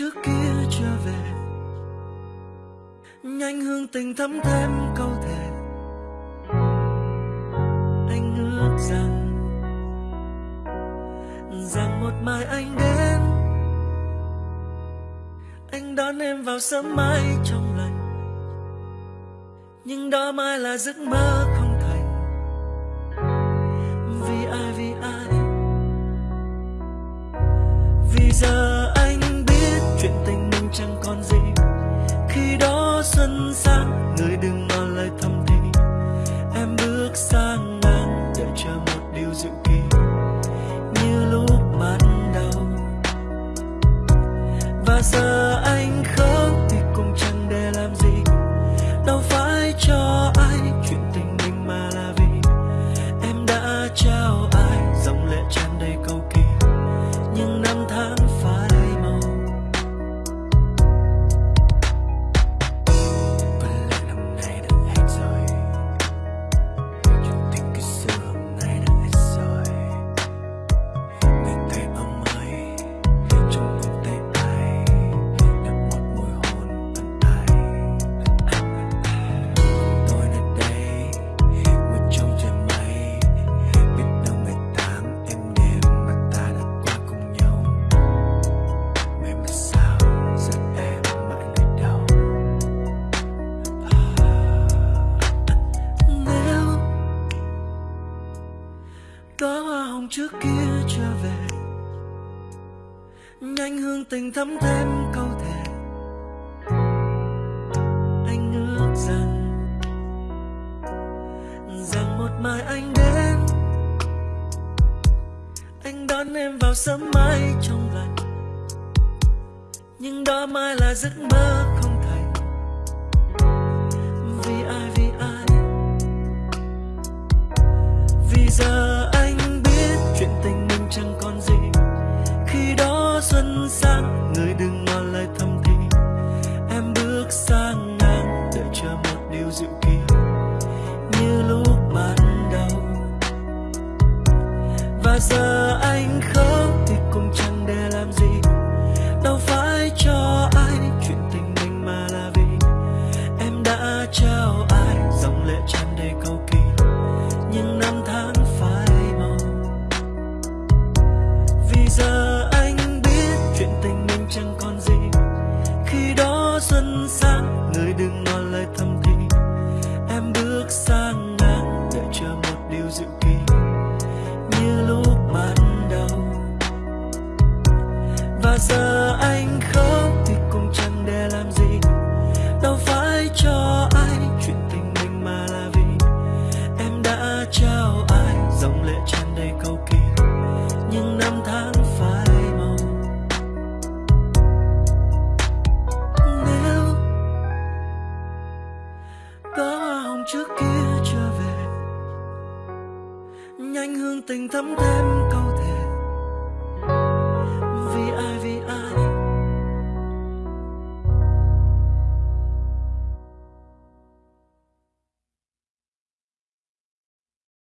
trước kia trở về. Nhanh hương tình thấm thêm câu thề. Anh ước rằng rằng một mai anh đến. Anh đón em vào sớm mai trong lành. Nhưng đó mai là giấc mơ không xuân sang người đừng ngỏ lời thầm thì. Em bước sang ngang đợi chờ một điều dự kỳ. Như lúc ban đầu. Và giờ anh khóc thì cũng chẳng để làm gì. Đâu phải cho ai chuyện tình mình mà là vì. Em đã trao ai dòng lệ tràn đầy cầu kỳ. Nhưng năm tháng đóa hoa hồng trước kia trở về. Nhanh hương tình thắm thêm câu thề. Anh ước rằng rằng một mai anh đến. Anh đón em vào sớm mai trong lành. Nhưng đó mai là giấc mơ trao ai, dòng lệ tràn đầy cầu kỳ, nhưng năm tháng phai màu. Vì giờ anh biết chuyện tình mình chẳng còn gì, khi đó xuân sang, người đừng nói lời thầm thì. Em bước sang nhanh hương tình thắm thêm câu